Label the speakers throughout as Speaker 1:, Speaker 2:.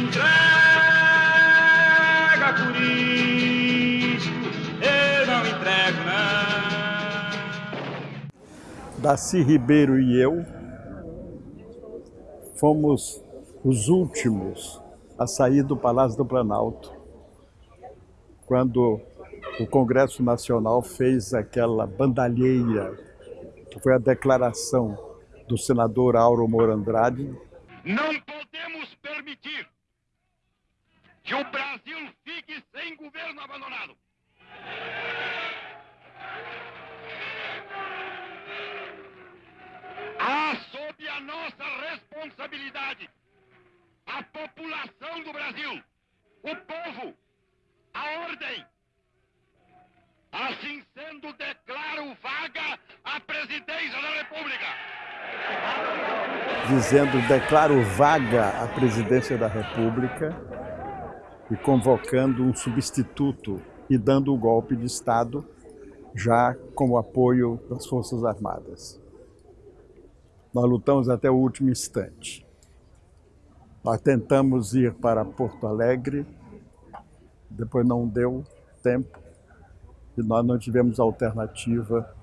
Speaker 1: Entrega por isto, eu não entrego não.
Speaker 2: Daci Ribeiro e eu fomos os últimos a sair do Palácio do Planalto, quando o Congresso Nacional fez aquela bandalheira, que foi a declaração do senador Auro Moro Andrade.
Speaker 3: Não podemos permitir que o Brasil fique sem governo abandonado. Há sob a nossa responsabilidade a população do Brasil, o povo, a ordem. Assim sendo, declaro vaga a presidência da República.
Speaker 2: Dizendo, declaro vaga a presidência da República e convocando um substituto e dando o golpe de Estado já com o apoio das Forças Armadas. Nós lutamos até o último instante. Nós tentamos ir para Porto Alegre, depois não deu tempo e nós não tivemos alternativa.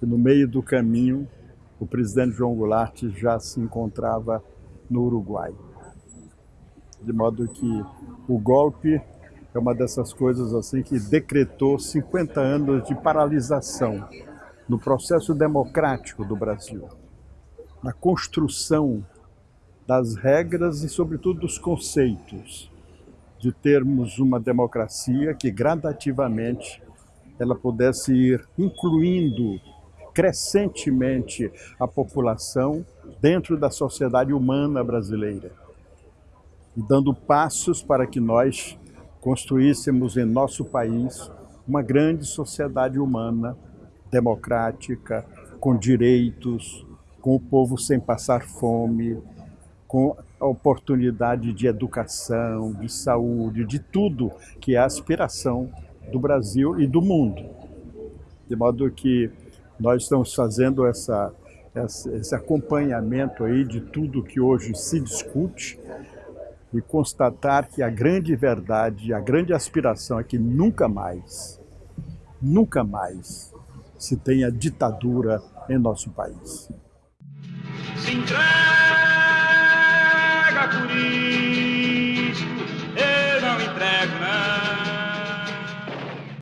Speaker 2: E no meio do caminho, o presidente João Goulart já se encontrava no Uruguai. De modo que o golpe é uma dessas coisas assim que decretou 50 anos de paralisação no processo democrático do Brasil na construção das regras e, sobretudo, dos conceitos de termos uma democracia que gradativamente ela pudesse ir incluindo crescentemente a população dentro da sociedade humana brasileira e dando passos para que nós construíssemos em nosso país uma grande sociedade humana, democrática, com direitos, com o povo sem passar fome, com a oportunidade de educação, de saúde, de tudo que é a aspiração do Brasil e do mundo. De modo que nós estamos fazendo essa, esse acompanhamento aí de tudo que hoje se discute e constatar que a grande verdade, a grande aspiração é que nunca mais, nunca mais se tenha ditadura em nosso país
Speaker 1: se entrega isso.